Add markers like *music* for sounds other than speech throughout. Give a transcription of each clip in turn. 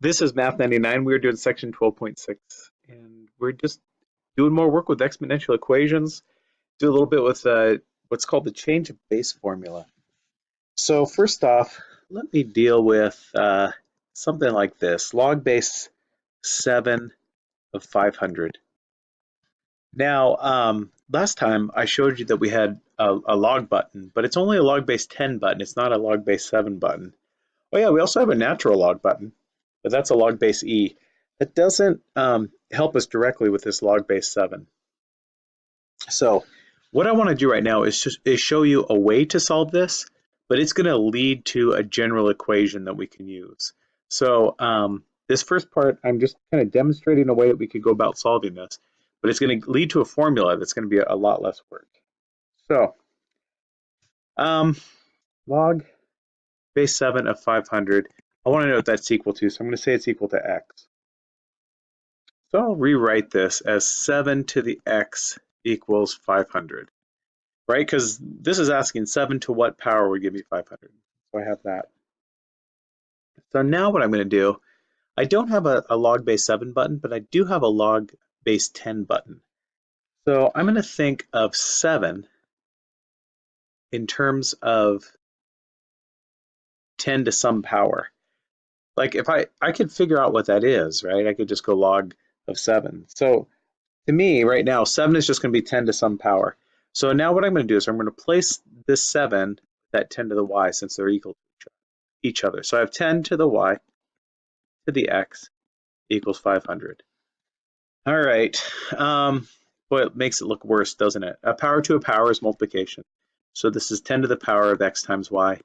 This is Math 99. We're doing section 12.6, and we're just doing more work with exponential equations. Do a little bit with uh, what's called the change of base formula. So first off, let me deal with uh, something like this, log base 7 of 500. Now, um, last time I showed you that we had a, a log button, but it's only a log base 10 button. It's not a log base 7 button. Oh yeah, we also have a natural log button but that's a log base E. That doesn't um, help us directly with this log base 7. So what I want to do right now is, just, is show you a way to solve this, but it's going to lead to a general equation that we can use. So um, this first part, I'm just kind of demonstrating a way that we could go about solving this, but it's going to lead to a formula that's going to be a, lot less work. So um, log base 7 of 500 I want to know what that's equal to, so I'm going to say it's equal to x. So I'll rewrite this as 7 to the x equals 500, right? Because this is asking 7 to what power would give me 500. So I have that. So now what I'm going to do, I don't have a, a log base 7 button, but I do have a log base 10 button. So I'm going to think of 7 in terms of 10 to some power like if I, I could figure out what that is, right? I could just go log of seven. So to me right now, seven is just gonna be 10 to some power. So now what I'm gonna do is I'm gonna place this seven, that 10 to the y since they're equal to each other. So I have 10 to the y to the x equals 500. All right, um, boy, it makes it look worse, doesn't it? A power to a power is multiplication. So this is 10 to the power of x times y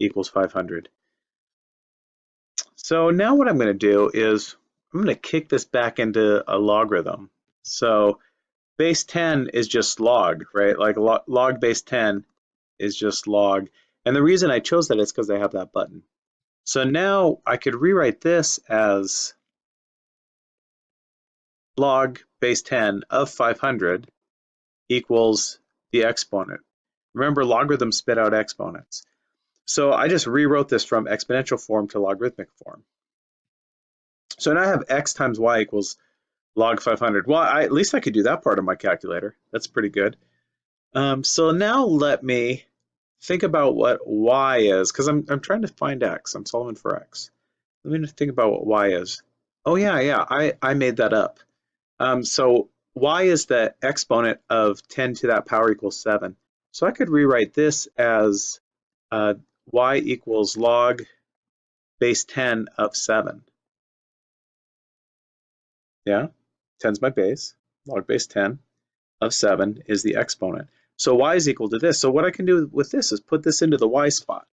equals 500. So now what I'm going to do is I'm going to kick this back into a logarithm. So base 10 is just log, right? Like log base 10 is just log. And the reason I chose that is because I have that button. So now I could rewrite this as log base 10 of 500 equals the exponent. Remember, logarithms spit out exponents. So I just rewrote this from exponential form to logarithmic form. So now I have x times y equals log 500. Well, I, at least I could do that part of my calculator. That's pretty good. Um, so now let me think about what y is, because I'm, I'm trying to find x. I'm solving for x. Let me think about what y is. Oh yeah, yeah, I, I made that up. Um, so y is the exponent of 10 to that power equals 7. So I could rewrite this as uh, y equals log base 10 of 7. Yeah, 10 is my base. Log base 10 of 7 is the exponent. So y is equal to this. So what I can do with this is put this into the y spot.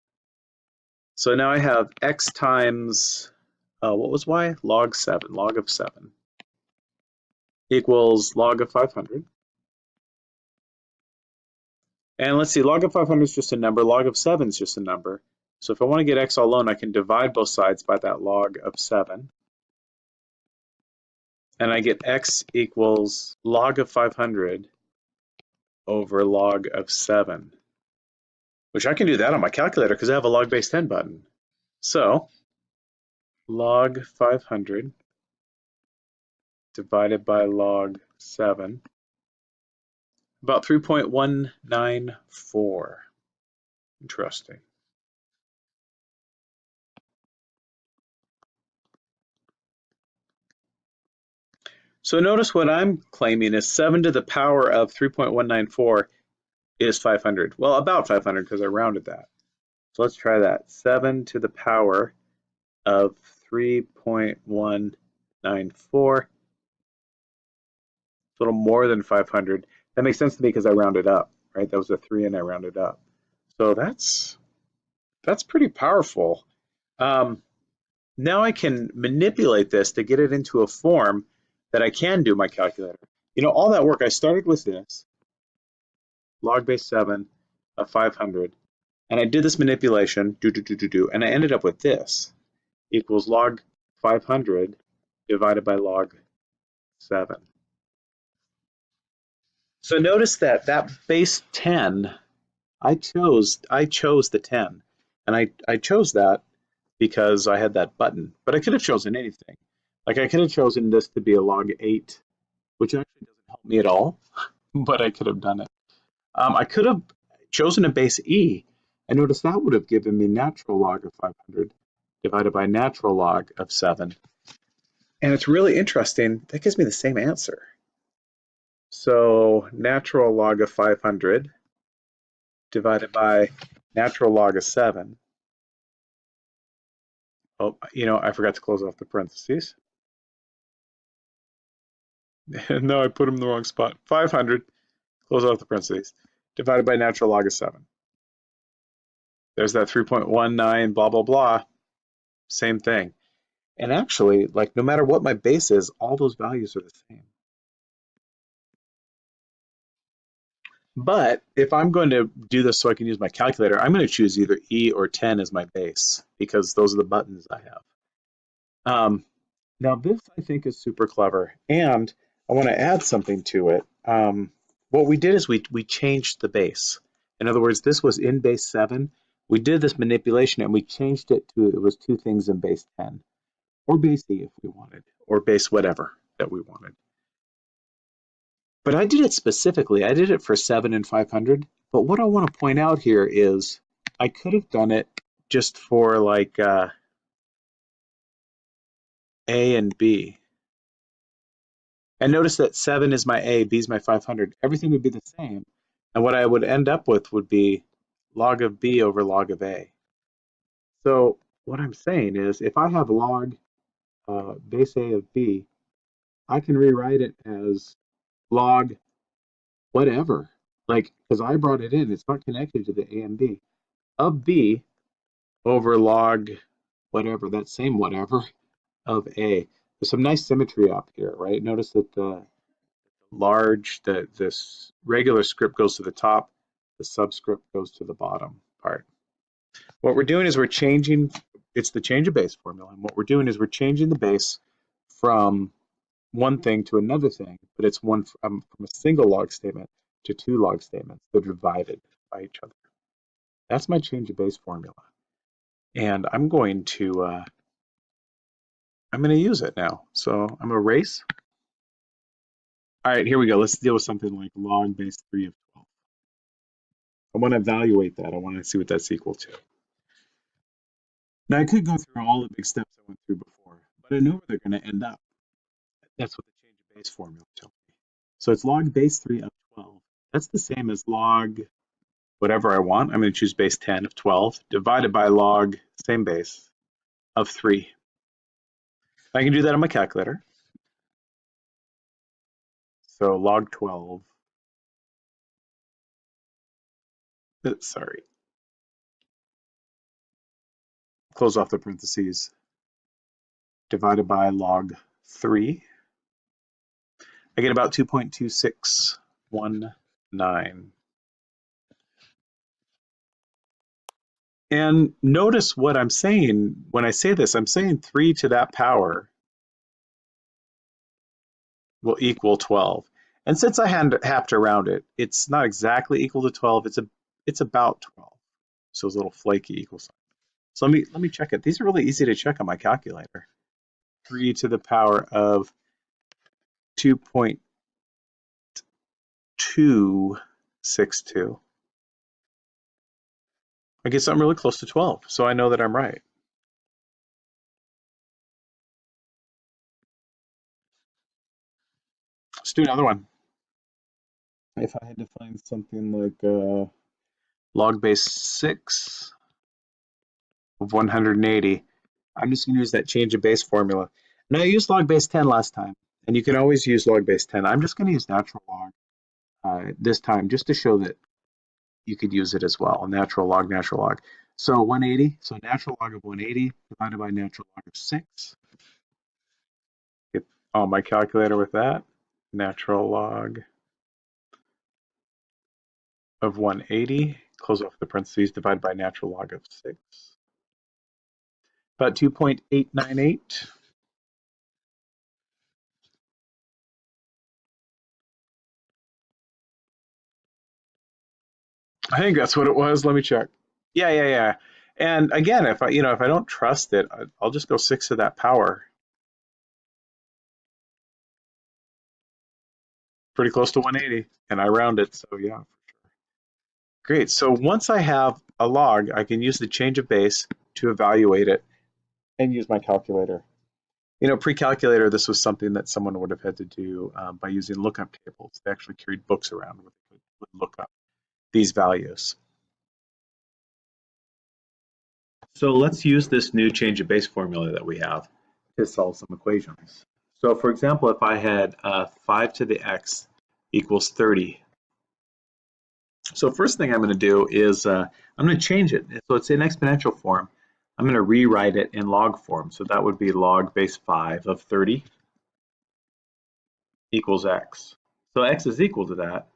So now I have x times, uh, what was y? Log 7, log of 7 equals log of 500. And let's see, log of 500 is just a number, log of 7 is just a number. So if I want to get x all alone, I can divide both sides by that log of 7. And I get x equals log of 500 over log of 7, which I can do that on my calculator because I have a log base 10 button. So log 500 divided by log 7 about 3.194. Interesting. So notice what I'm claiming is 7 to the power of 3.194 is 500. Well, about 500 because I rounded that. So let's try that. 7 to the power of 3.194. A little more than 500. That makes sense to me because I rounded up, right? That was a three and I rounded up. So that's that's pretty powerful. Um, now I can manipulate this to get it into a form that I can do my calculator. You know, all that work, I started with this, log base 7 of 500, and I did this manipulation, do, do, do, do, do, and I ended up with this, equals log 500 divided by log 7. So notice that that base 10, I chose I chose the 10. And I, I chose that because I had that button, but I could have chosen anything. Like I could have chosen this to be a log 8, which actually doesn't help me at all, *laughs* but I could have done it. Um, I could have chosen a base E, and notice that would have given me natural log of 500 divided by natural log of 7. And it's really interesting, that gives me the same answer. So natural log of 500 divided by natural log of 7. Oh, you know, I forgot to close off the parentheses. *laughs* no, I put them in the wrong spot. 500, close off the parentheses, divided by natural log of 7. There's that 3.19 blah, blah, blah. Same thing. And actually, like no matter what my base is, all those values are the same. But if I'm going to do this so I can use my calculator, I'm going to choose either E or 10 as my base because those are the buttons I have. Um, now this I think is super clever and I want to add something to it. Um, what we did is we, we changed the base. In other words, this was in base 7. We did this manipulation and we changed it to, it was two things in base 10 or base E if we wanted, or base whatever that we wanted. But I did it specifically. I did it for 7 and 500. But what I want to point out here is I could have done it just for like uh, A and B. And notice that 7 is my A, B is my 500. Everything would be the same. And what I would end up with would be log of B over log of A. So what I'm saying is if I have log uh, base A of B, I can rewrite it as log whatever. Like, because I brought it in, it's not connected to the A and B. Of B over log whatever, that same whatever of A. There's some nice symmetry up here, right? Notice that the large, the this regular script goes to the top, the subscript goes to the bottom part. What we're doing is we're changing, it's the change of base formula, and what we're doing is we're changing the base from one thing to another thing, but it's one from, from a single log statement to two log statements. They're divided by each other. That's my change of base formula. And I'm going to, uh, I'm going to use it now. So I'm going to erase. All right, here we go. Let's deal with something like log base 3 of 12. I want to evaluate that. I want to see what that's equal to. Now, I could go through all the big steps I went through before, but I know where they're going to end up. That's what the change of base formula tells me. So it's log base 3 of 12. That's the same as log whatever I want. I'm going to choose base 10 of 12 divided by log, same base, of 3. I can do that on my calculator. So log 12, uh, sorry, close off the parentheses, divided by log 3. I get about 2.2619. And notice what I'm saying when I say this, I'm saying 3 to that power will equal 12. And since I have to round it, it's not exactly equal to 12, it's a it's about 12. So it's a little flaky equal sign. So let me let me check it. These are really easy to check on my calculator. 3 to the power of 2.262. I guess I'm really close to 12, so I know that I'm right. Let's do another one. If I had to find something like uh, log base 6 of 180, I'm just going to use that change of base formula. Now I used log base 10 last time, and you can always use log base 10. I'm just going to use natural log uh, this time just to show that you could use it as well, natural log, natural log. So 180, so natural log of 180 divided by natural log of 6. Get on my calculator with that. Natural log of 180, close off the parentheses, divided by natural log of 6. About 2.898. I think that's what it was. Let me check. Yeah, yeah, yeah. And again, if I, you know, if I don't trust it, I'll just go six to that power. Pretty close to 180, and I round it, so yeah, for sure. Great, so once I have a log, I can use the change of base to evaluate it and use my calculator. You know, pre-calculator, this was something that someone would have had to do um, by using lookup tables. They actually carried books around where they would look up these values. So let's use this new change of base formula that we have to solve some equations. So for example, if I had uh, 5 to the x equals 30. So first thing I'm going to do is uh, I'm going to change it. So it's in exponential form. I'm going to rewrite it in log form. So that would be log base 5 of 30 equals x. So x is equal to that.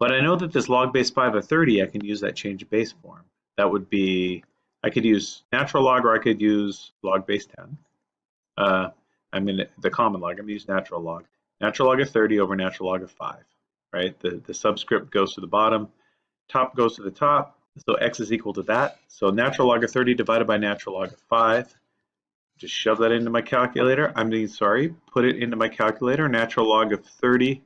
But I know that this log base 5 of 30, I can use that change base form. That would be I could use natural log or I could use log base 10. Uh, I'm in the common log, I'm going to use natural log. Natural log of 30 over natural log of 5, right? The, the subscript goes to the bottom, top goes to the top, so x is equal to that. So natural log of 30 divided by natural log of 5. Just shove that into my calculator. I'm mean, sorry, put it into my calculator. Natural log of 30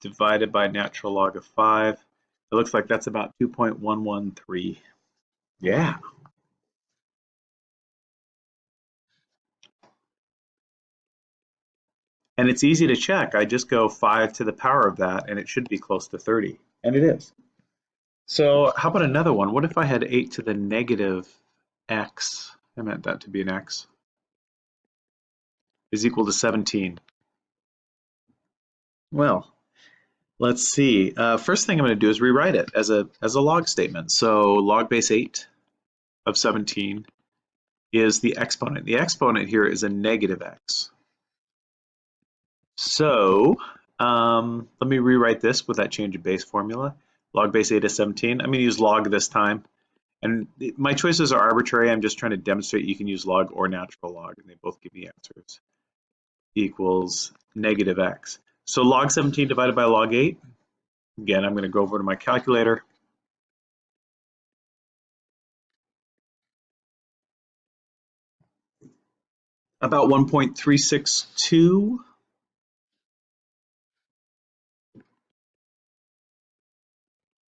divided by natural log of 5. It looks like that's about 2.113. Yeah. And it's easy to check. I just go 5 to the power of that, and it should be close to 30. And it is. So how about another one? What if I had 8 to the negative x? I meant that to be an x. Is equal to 17. Well, Let's see. Uh, first thing I'm going to do is rewrite it as a as a log statement. So log base 8 of 17 is the exponent. The exponent here is a negative x. So um, let me rewrite this with that change of base formula. Log base 8 of 17. I'm going to use log this time. And my choices are arbitrary. I'm just trying to demonstrate you can use log or natural log, and they both give me answers. Equals negative x. So log 17 divided by log 8. Again, I'm going to go over to my calculator. About 1.362.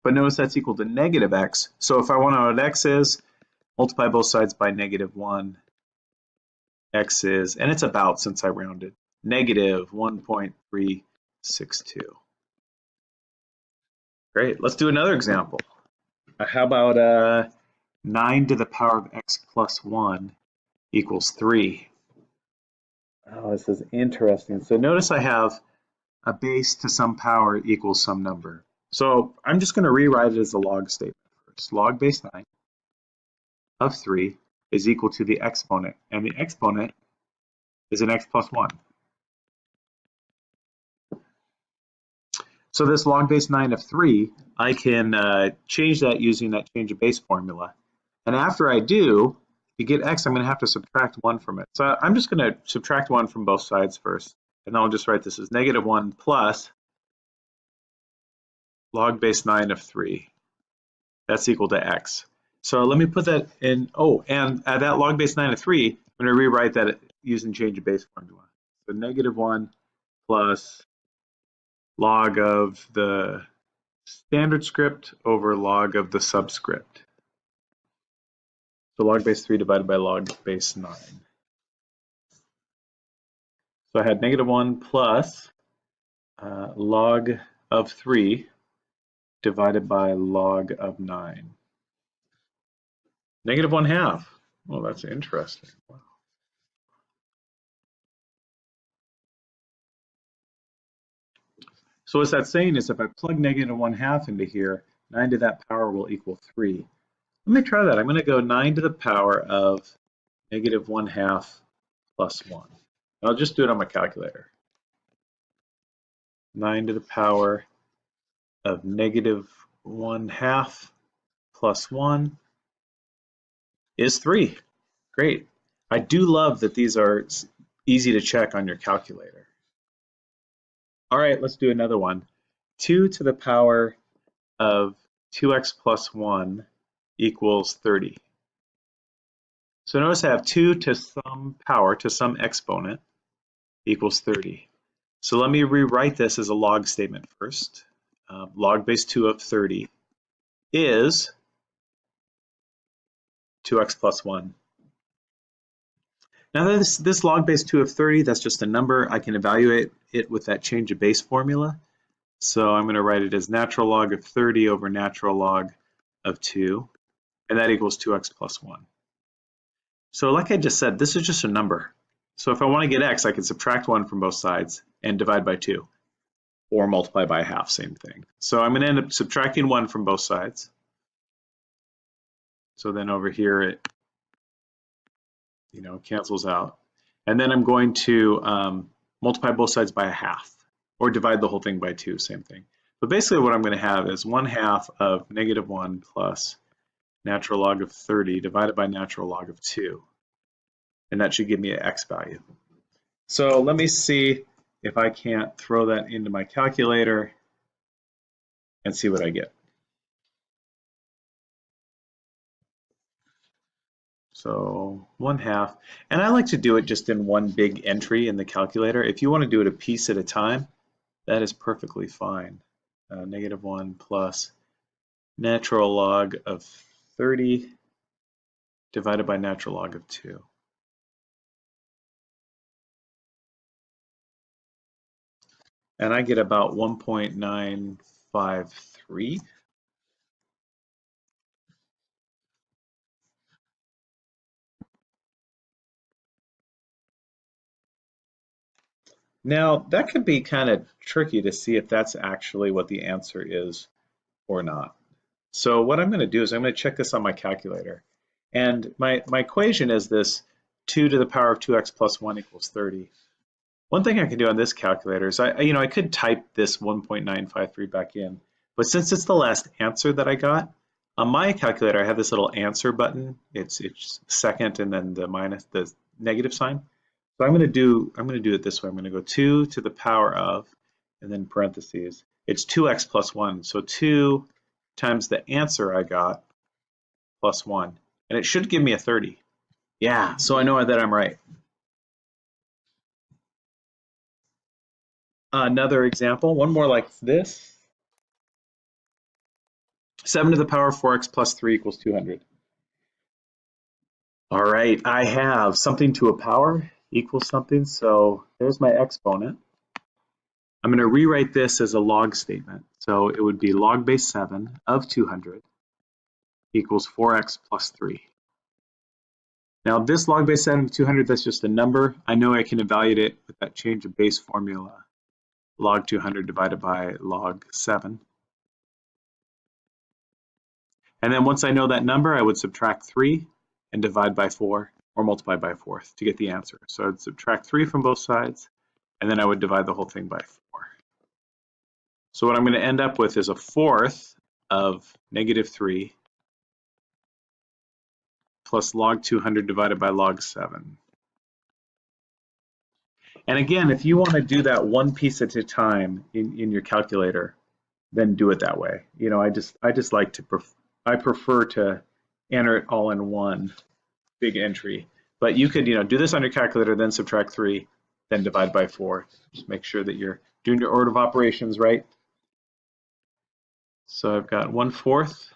But notice that's equal to negative x. So if I want to know what x is, multiply both sides by negative 1. x is, and it's about since I rounded, negative 1.362. Great, let's do another example. Uh, how about uh, 9 to the power of x plus 1 equals 3? Oh, this is interesting. So notice I have a base to some power equals some number. So I'm just going to rewrite it as a log statement first. Log base 9 of 3 is equal to the exponent, and the exponent is an x plus 1. So this log base 9 of 3, I can uh, change that using that change of base formula. And after I do, to get x, I'm going to have to subtract 1 from it. So I'm just going to subtract 1 from both sides first. And then I'll just write this as negative 1 plus log base 9 of 3. That's equal to x. So let me put that in, oh, and at that log base 9 of 3, I'm going to rewrite that using change of base formula. So negative 1 plus log of the standard script over log of the subscript. So log base 3 divided by log base 9. So I had negative 1 plus uh, log of 3 divided by log of 9. Negative 1 half. Well, that's interesting. Wow. So what that's saying is if I plug negative 1 half into here, 9 to that power will equal 3. Let me try that. I'm going to go 9 to the power of negative 1 half plus 1. I'll just do it on my calculator. 9 to the power of negative 1 half plus 1 is 3. Great. I do love that these are easy to check on your calculator. All right, let's do another one. 2 to the power of 2x plus 1 equals 30. So notice I have 2 to some power, to some exponent, equals 30. So let me rewrite this as a log statement first. Uh, log base 2 of 30 is 2x plus 1. Now this, this log base 2 of 30, that's just a number. I can evaluate it with that change of base formula. So I'm going to write it as natural log of 30 over natural log of 2, and that equals 2x plus 1. So like I just said, this is just a number. So if I want to get x, I can subtract 1 from both sides and divide by 2, or multiply by half, same thing. So I'm going to end up subtracting 1 from both sides. So then over here, it you know cancels out. And then I'm going to um, multiply both sides by a half or divide the whole thing by two, same thing. But basically what I'm going to have is 1 half of negative 1 plus natural log of 30 divided by natural log of 2. And that should give me an x value. So let me see if I can't throw that into my calculator and see what I get. So one half, and I like to do it just in one big entry in the calculator. If you want to do it a piece at a time, that is perfectly fine. Uh, negative 1 plus natural log of 30 divided by natural log of 2. And I get about 1.953. Now, that could be kind of tricky to see if that's actually what the answer is or not. So what I'm going to do is I'm going to check this on my calculator. And my, my equation is this 2 to the power of 2x plus 1 equals 30. One thing I can do on this calculator is I, you know, I could type this 1.953 back in, but since it's the last answer that I got, on my calculator I have this little answer button. It's it's second and then the minus the negative sign. So I'm going to do I'm going to do it this way. I'm going to go 2 to the power of, and then parentheses. It's 2x plus 1. So 2 times the answer I got plus 1. And it should give me a 30. Yeah, so I know that I'm right. Another example, one more like this. 7 to the power of 4x plus 3 equals 200. All right, I have something to a power equals something. So there's my exponent. I'm going to rewrite this as a log statement. So it would be log base 7 of 200 equals 4x plus 3. Now this log base 7 of 200, that's just a number. I know I can evaluate it with that change of base formula, log 200 divided by log 7. And then once I know that number, I would subtract 3 and divide by 4 or multiply by a fourth to get the answer. So I'd subtract 3 from both sides, and then I would divide the whole thing by 4. So what I'm going to end up with is a fourth of negative 3 plus log 200 divided by log 7. And again, if you want to do that one piece at a time in, in your calculator, then do it that way. You know, I just I just like to pref I prefer to enter it all in one big entry. But you could, you know, do this on your calculator, then subtract three, then divide by four. Just make sure that you're doing your order of operations right. So I've got one fourth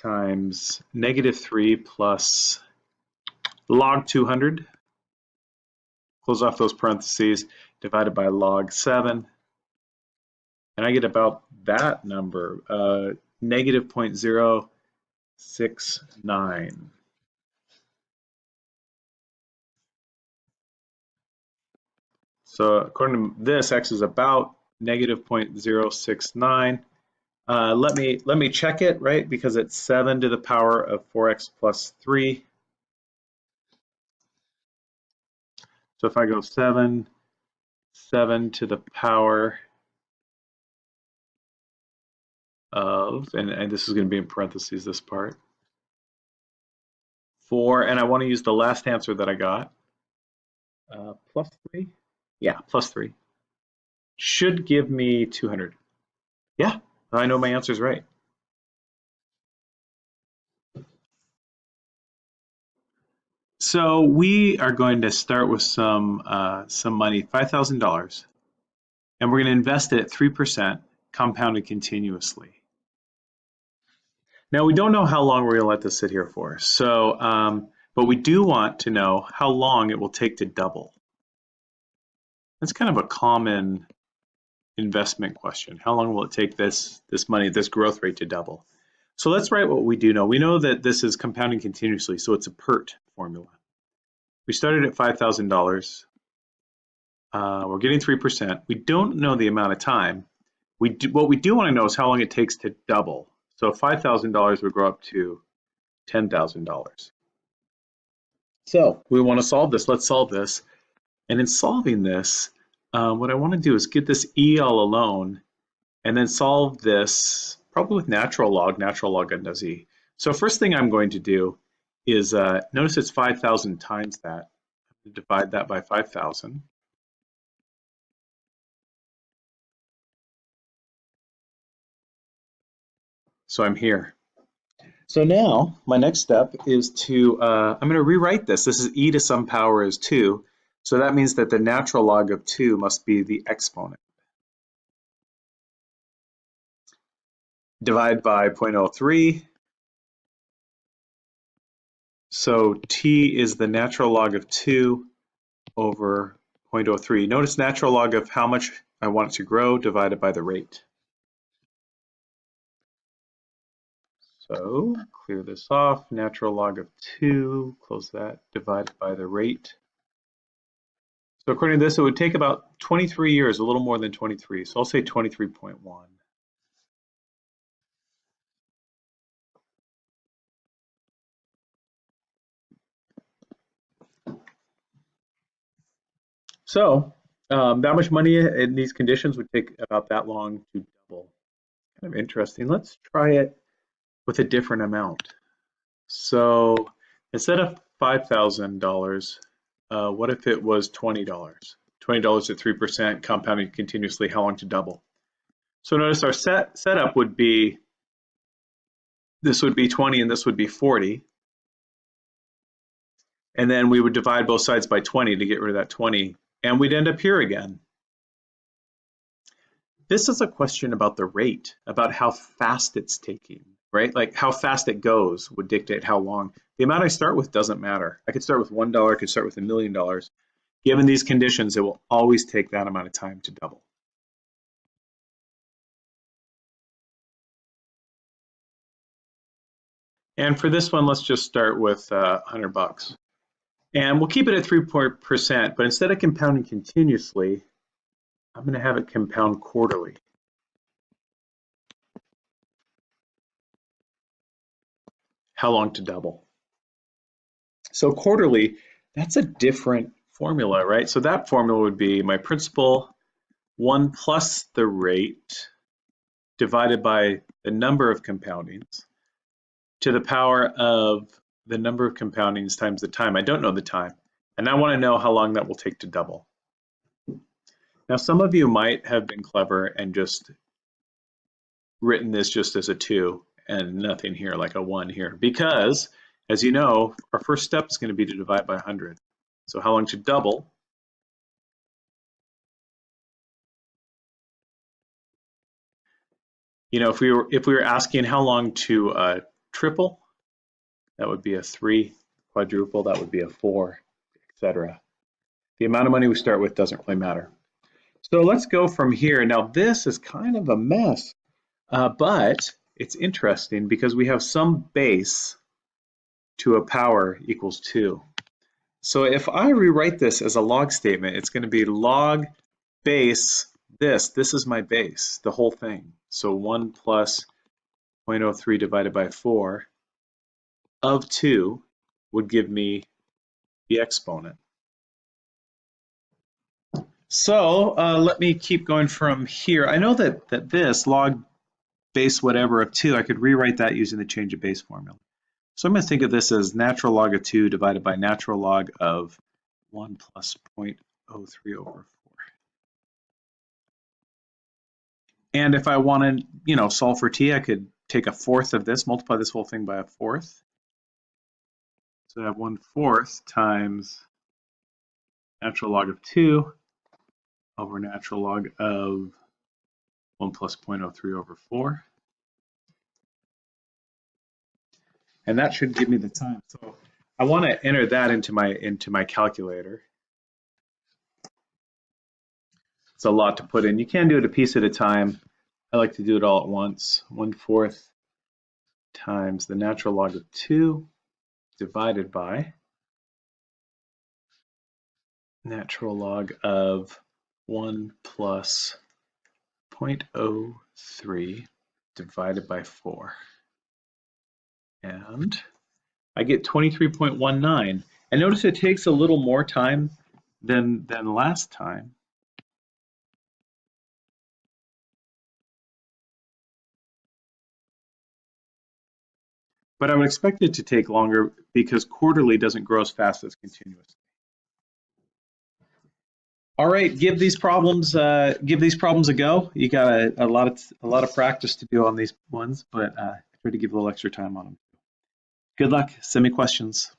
times negative three plus log 200. Close off those parentheses, divided by log seven. And I get about that number, uh, negative 0.069. So according to this, x is about negative 0.069. Uh, let me let me check it, right? Because it's 7 to the power of 4x plus 3. So if I go 7, 7 to the power of, and, and this is going to be in parentheses, this part, 4, and I want to use the last answer that I got, uh, plus 3. Yeah, plus three. Should give me 200. Yeah, I know my answer is right. So we are going to start with some uh, some money, $5,000, and we're going to invest it at 3% compounded continuously. Now we don't know how long we're going to let this sit here for, so um, but we do want to know how long it will take to double. That's kind of a common investment question. How long will it take this this money, this growth rate to double? So let's write what we do know. We know that this is compounding continuously, so it's a PERT formula. We started at $5,000. Uh, we're getting 3%. We don't know the amount of time. We do, what we do want to know is how long it takes to double. So $5,000 would grow up to $10,000. So we want to solve this. Let's solve this. And in solving this, uh, what I want to do is get this E all alone and then solve this probably with natural log, natural log undoes E. So first thing I'm going to do is, uh, notice it's 5,000 times that. Divide that by 5,000. So I'm here. So now my next step is to, uh, I'm going to rewrite this. This is e to some power is 2. So that means that the natural log of 2 must be the exponent. Divide by 0.03. So t is the natural log of 2 over 0.03. Notice natural log of how much I want it to grow divided by the rate. So clear this off, natural log of 2, close that, divided by the rate. So according to this, it would take about 23 years, a little more than 23. So I'll say 23.1. So um, that much money in these conditions would take about that long to double. Kind of interesting. Let's try it with a different amount. So instead of $5,000, uh, what if it was $20? $20 at 3% compounding continuously, how long to double? So notice our set setup would be, this would be 20 and this would be 40. And then we would divide both sides by 20 to get rid of that 20 and we'd end up here again. This is a question about the rate, about how fast it's taking, right? Like how fast it goes would dictate how long. The amount I start with doesn't matter. I could start with $1, I could start with a million dollars. Given these conditions, it will always take that amount of time to double. And for this one, let's just start with uh, 100 bucks. And we'll keep it at 3%, but instead of compounding continuously, I'm going to have it compound quarterly. How long to double? So quarterly, that's a different formula, right? So that formula would be my principal 1 plus the rate divided by the number of compoundings to the power of the number of compoundings times the time. I don't know the time, and I want to know how long that will take to double. Now, some of you might have been clever and just written this just as a 2 and nothing here, like a 1 here, because, as you know, our first step is going to be to divide by 100. So how long to double? You know, if we were if we were asking how long to uh, triple, that would be a three. Quadruple, that would be a four, etc. The amount of money we start with doesn't really matter. So let's go from here. Now this is kind of a mess, uh, but it's interesting because we have some base to a power equals two. So if I rewrite this as a log statement, it's going to be log base this. This is my base, the whole thing. So 1 plus 0.03 divided by 4 of 2 would give me the exponent. So uh, let me keep going from here. I know that, that this log base whatever of 2, I could rewrite that using the change of base formula. So I'm going to think of this as natural log of 2 divided by natural log of 1 plus 0.03 over 4. And if I want to, you know, solve for t, I could take a fourth of this, multiply this whole thing by a fourth. So I have 1 fourth times natural log of 2 over natural log of 1 plus 0.03 over 4. And that should give me the time. So I want to enter that into my into my calculator. It's a lot to put in. You can do it a piece at a time. I like to do it all at once. One fourth times the natural log of 2 divided by natural log of 1 plus 0.03 divided by 4. And I get 23.19. And notice it takes a little more time than, than last time. But I would expect it to take longer because quarterly doesn't grow as fast as continuous. All right, give these problems uh, give these problems a go. You got a, a, lot of a lot of practice to do on these ones, but uh, try to give a little extra time on them. Good luck. Send me questions.